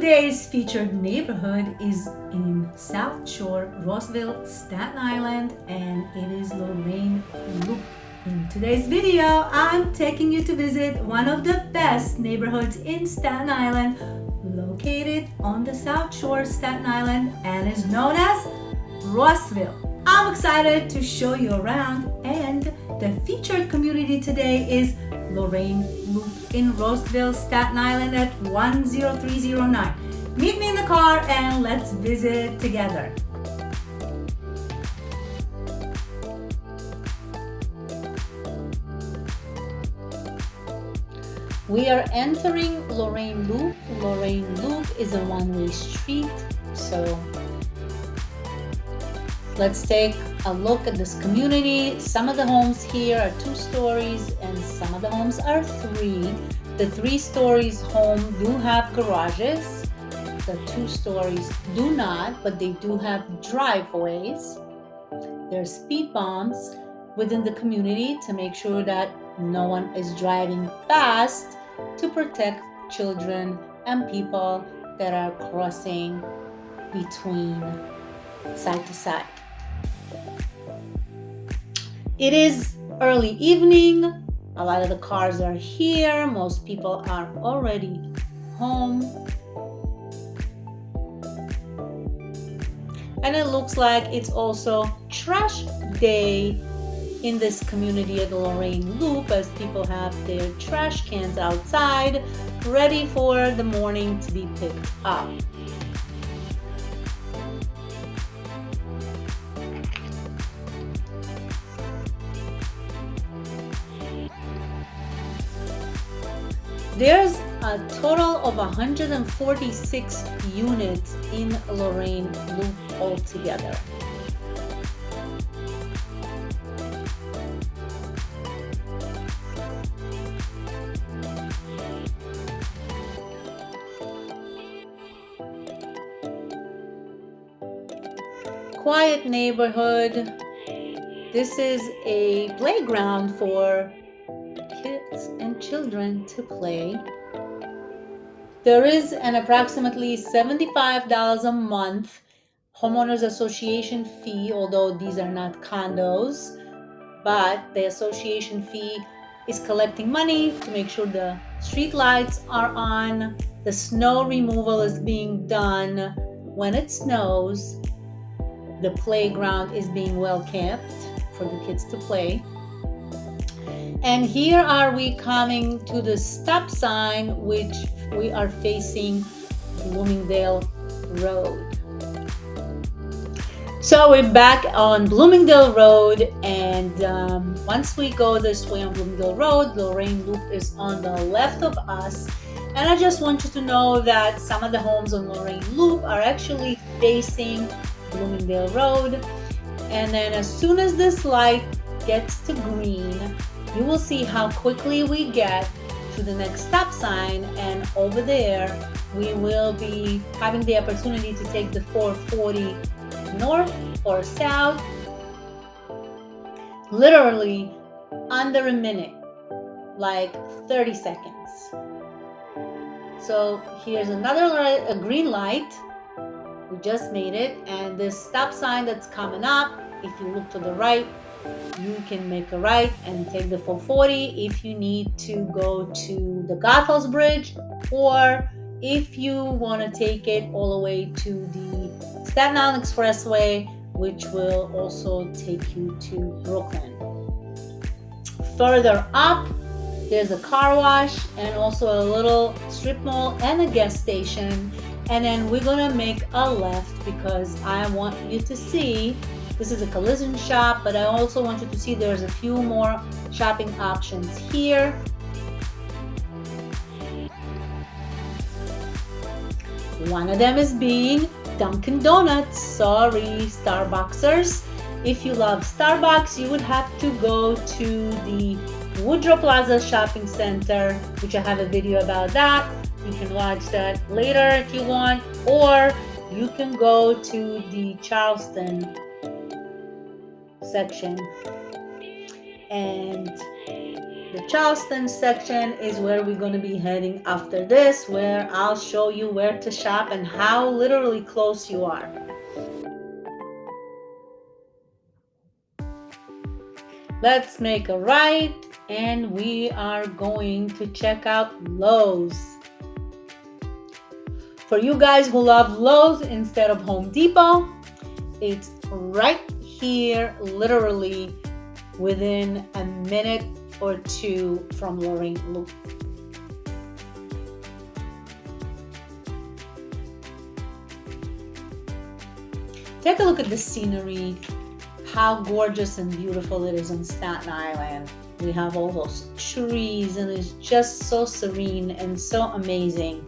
Today's featured neighborhood is in South Shore, Rossville, Staten Island, and it is Lorraine Loop. In today's video, I'm taking you to visit one of the best neighborhoods in Staten Island, located on the South Shore, Staten Island, and is known as Rossville. I'm excited to show you around, and the featured community today is Lorraine Loop in Rossville, Staten Island at 10309. Meet me in the car and let's visit together. We are entering Lorraine Loop. Lorraine Loop is a one-way street, so Let's take a look at this community. Some of the homes here are two stories and some of the homes are three. The three stories home do have garages. The two stories do not, but they do have driveways. There are speed bumps within the community to make sure that no one is driving fast to protect children and people that are crossing between side to side. It is early evening. A lot of the cars are here. Most people are already home. And it looks like it's also trash day in this community at the Lorraine Loop as people have their trash cans outside ready for the morning to be picked up. There's a total of 146 units in Lorraine Loop altogether. Quiet neighborhood. This is a playground for children to play. There is an approximately $75 a month homeowners association fee, although these are not condos, but the association fee is collecting money to make sure the street lights are on, the snow removal is being done when it snows, the playground is being well kept for the kids to play. And here are we coming to the stop sign, which we are facing Bloomingdale Road. So we're back on Bloomingdale Road and um, once we go this way on Bloomingdale Road, Lorraine Loop is on the left of us. And I just want you to know that some of the homes on Lorraine Loop are actually facing Bloomingdale Road. And then as soon as this light gets to green, you will see how quickly we get to the next stop sign and over there we will be having the opportunity to take the 440 north or south literally under a minute like 30 seconds. So here's another a green light. We just made it and this stop sign that's coming up if you look to the right you can make a right and take the 440 if you need to go to the Goethals Bridge or if you want to take it all the way to the Staten Island Expressway, which will also take you to Brooklyn. Further up, there's a car wash and also a little strip mall and a gas station. And then we're gonna make a left because I want you to see this is a collision shop, but I also want you to see there's a few more shopping options here. One of them is being Dunkin' Donuts. Sorry, Starbucksers. If you love Starbucks, you would have to go to the Woodrow Plaza Shopping Center, which I have a video about that. You can watch that later if you want, or you can go to the Charleston section and The Charleston section is where we're going to be heading after this, where I'll show you where to shop and how literally close you are. Let's make a right and we are going to check out Lowe's. For you guys who love Lowe's instead of Home Depot, it's right here, literally within a minute or two from Lorraine Loop. Take a look at the scenery, how gorgeous and beautiful it is on Staten Island. We have all those trees and it's just so serene and so amazing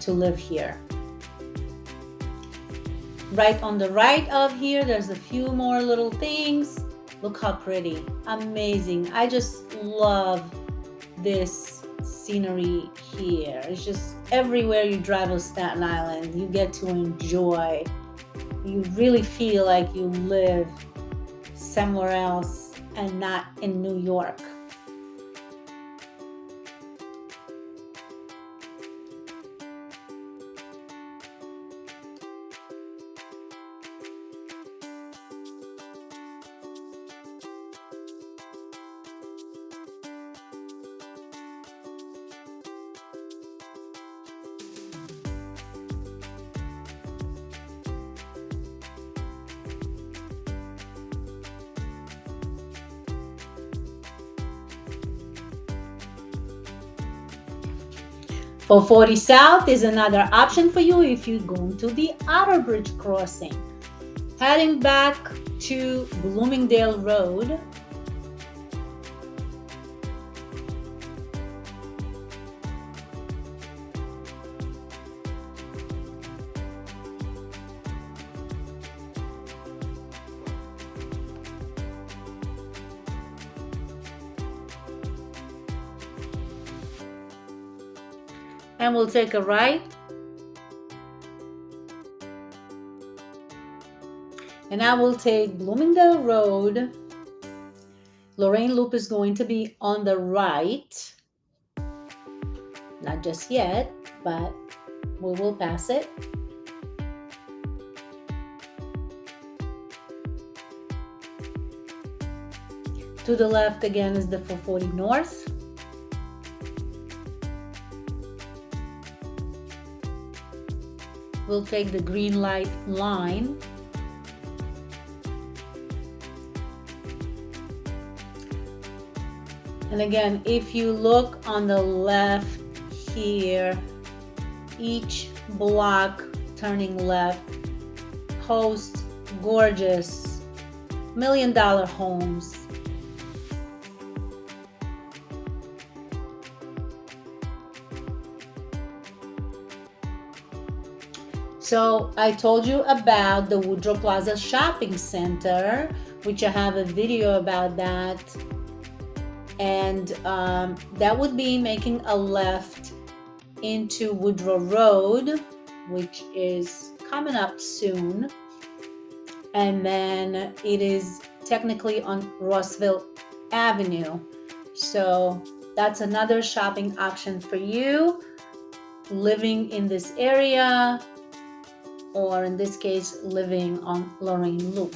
to live here. Right on the right of here, there's a few more little things. Look how pretty, amazing. I just love this scenery here. It's just everywhere you drive on Staten Island, you get to enjoy. You really feel like you live somewhere else and not in New York. For 40 South is another option for you if you're going to the Outerbridge crossing. Heading back to Bloomingdale Road, we'll take a right. And I will take Bloomingdale Road. Lorraine Loop is going to be on the right. Not just yet, but we will pass it. To the left again is the 440 North. We'll take the green light line. And again if you look on the left here each block turning left hosts gorgeous million dollar homes So I told you about the Woodrow Plaza Shopping Center, which I have a video about that. And um, that would be making a left into Woodrow Road, which is coming up soon. And then it is technically on Rossville Avenue. So that's another shopping option for you living in this area or in this case living on Lorraine Loop.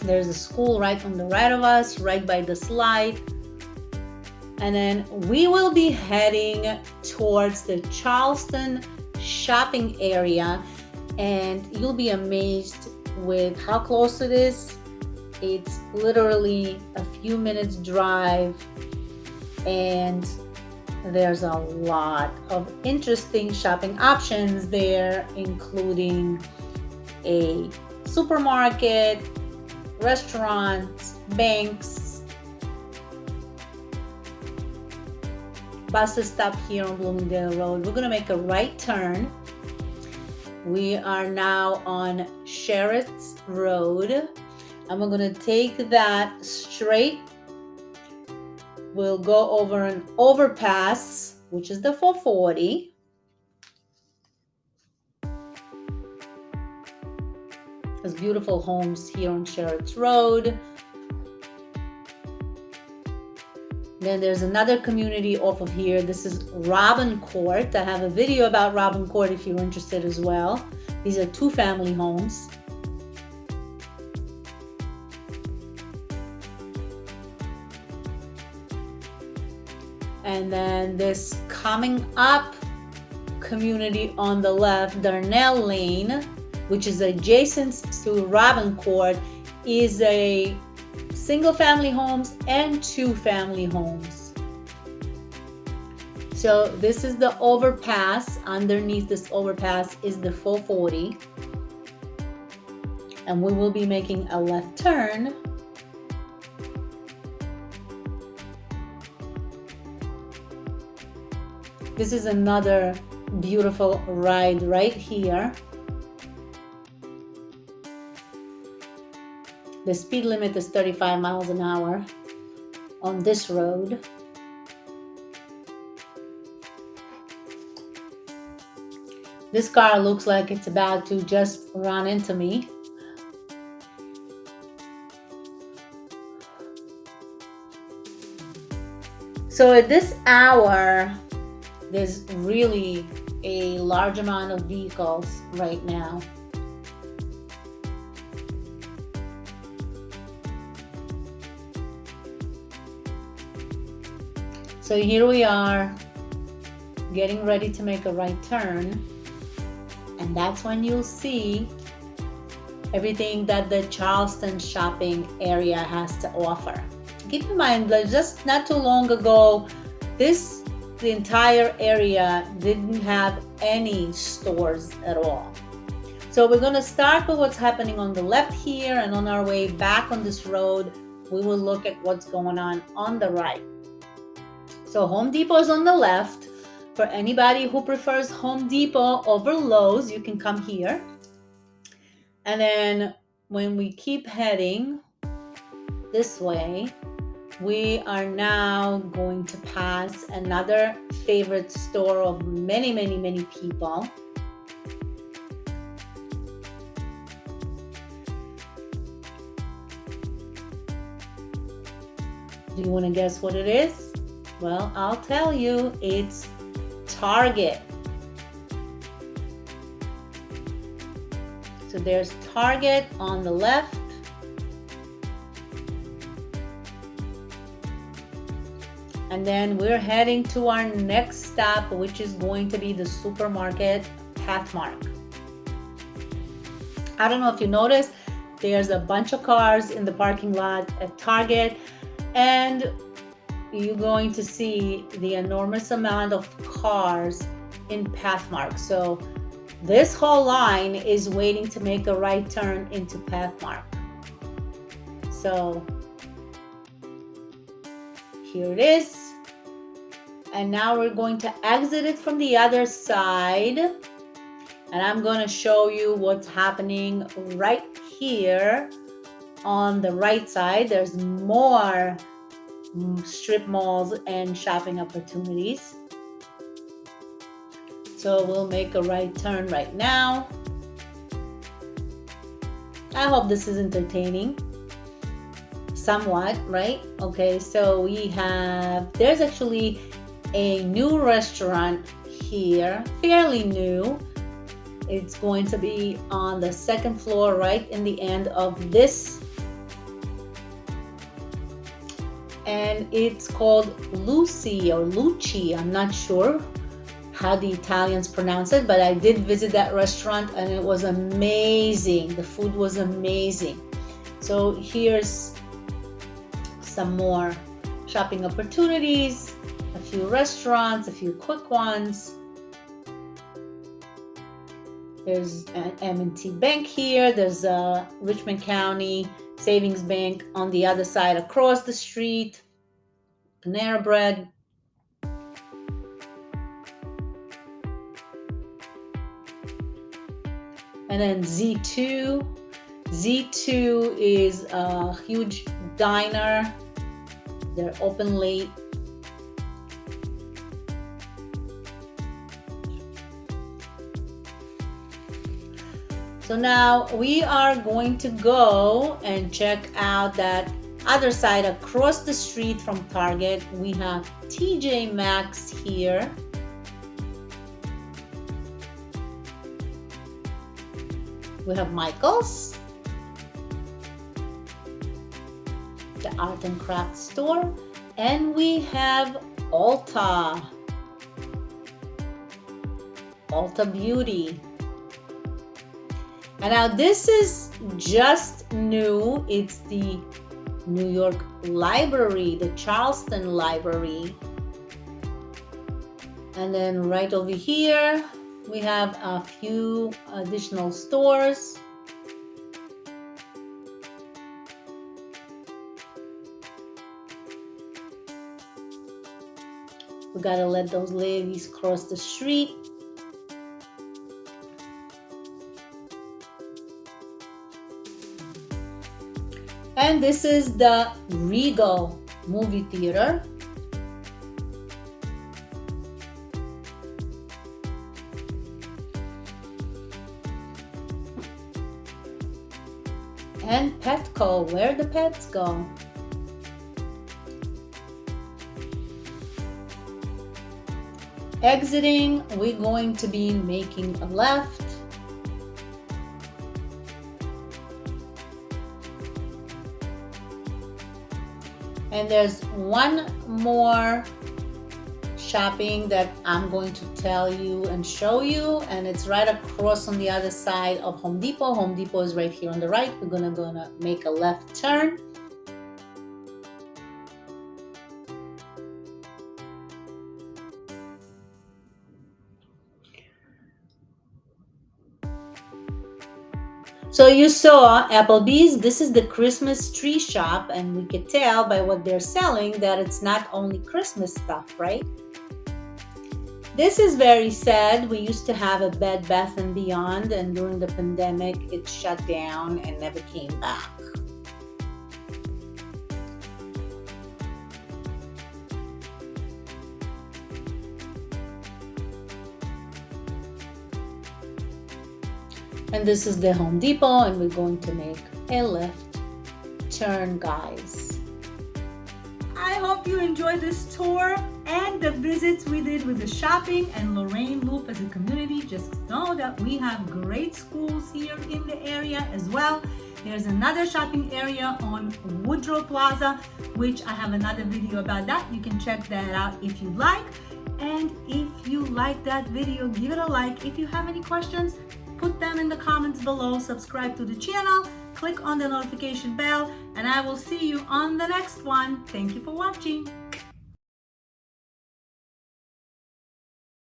There's a school right on the right of us, right by the slide. And then we will be heading towards the Charleston shopping area and you'll be amazed with how close it is. It's literally a few minutes drive and there's a lot of interesting shopping options there, including a supermarket, restaurants, banks, bus stop here on Bloomingdale Road. We're gonna make a right turn. We are now on Sharrotts Road and we're gonna take that straight we'll go over an overpass, which is the 440. There's beautiful homes here on Sharrotts Road. Then there's another community off of here. This is Robin Court. I have a video about Robin Court if you're interested as well. These are two family homes. And then this coming up community on the left, Darnell Lane, which is adjacent to Robin Court, is a single family homes and two family homes. So this is the overpass. Underneath this overpass is the 440. And we will be making a left turn. This is another beautiful ride right here. The speed limit is 35 miles an hour on this road. This car looks like it's about to just run into me. So at this hour, there's really a large amount of vehicles right now. So here we are getting ready to make a right turn. And that's when you'll see everything that the Charleston shopping area has to offer. Keep in mind that just not too long ago, this the entire area didn't have any stores at all. So we're going to start with what's happening on the left here and on our way back on this road, we will look at what's going on on the right. So Home Depot is on the left. For anybody who prefers Home Depot over Lowe's, you can come here. And then when we keep heading this way, we are now going to pass another favorite store of many, many, many people. Do you want to guess what it is? Well, I'll tell you, it's Target. So there's Target on the left And then we're heading to our next stop, which is going to be the supermarket Pathmark. I don't know if you noticed, there's a bunch of cars in the parking lot at Target and you're going to see the enormous amount of cars in Pathmark. So this whole line is waiting to make a right turn into Pathmark. So here it is and now we're going to exit it from the other side. And I'm going to show you what's happening right here on the right side. There's more strip malls and shopping opportunities. So we'll make a right turn right now. I hope this is entertaining. Somewhat right? Okay so we have there's actually a new restaurant here, fairly new. It's going to be on the second floor, right in the end of this. And it's called Lucy or Luci. I'm not sure how the Italians pronounce it, but I did visit that restaurant and it was amazing. The food was amazing. So here's some more shopping opportunities few restaurants, a few quick ones. There's an M&T Bank here. There's a Richmond County Savings Bank on the other side across the street. Panera Bread. And then Z2. Z2 is a huge diner. They're open late So now we are going to go and check out that other side across the street from Target, we have TJ Maxx here. We have Michael's, the art and craft store, and we have Ulta, Ulta Beauty. And now this is just new. It's the New York Library, the Charleston Library. And then right over here, we have a few additional stores. We gotta let those ladies cross the street. And this is the Regal movie theater. And Petco, where the pets go. Exiting, we're going to be making a left And there's one more shopping that I'm going to tell you and show you and it's right across on the other side of Home Depot. Home Depot is right here on the right. We're gonna gonna make a left turn. So you saw Applebee's, this is the Christmas tree shop and we could tell by what they're selling that it's not only Christmas stuff, right? This is very sad. We used to have a Bed Bath & Beyond and during the pandemic it shut down and never came back. And this is the Home Depot and we're going to make a left turn, guys. I hope you enjoyed this tour and the visits we did with the shopping and Lorraine Loop as a community. Just know that we have great schools here in the area as well. There's another shopping area on Woodrow Plaza, which I have another video about that. You can check that out if you like. And if you like that video, give it a like. If you have any questions, put them in the comments below, subscribe to the channel, click on the notification bell, and I will see you on the next one. Thank you for watching.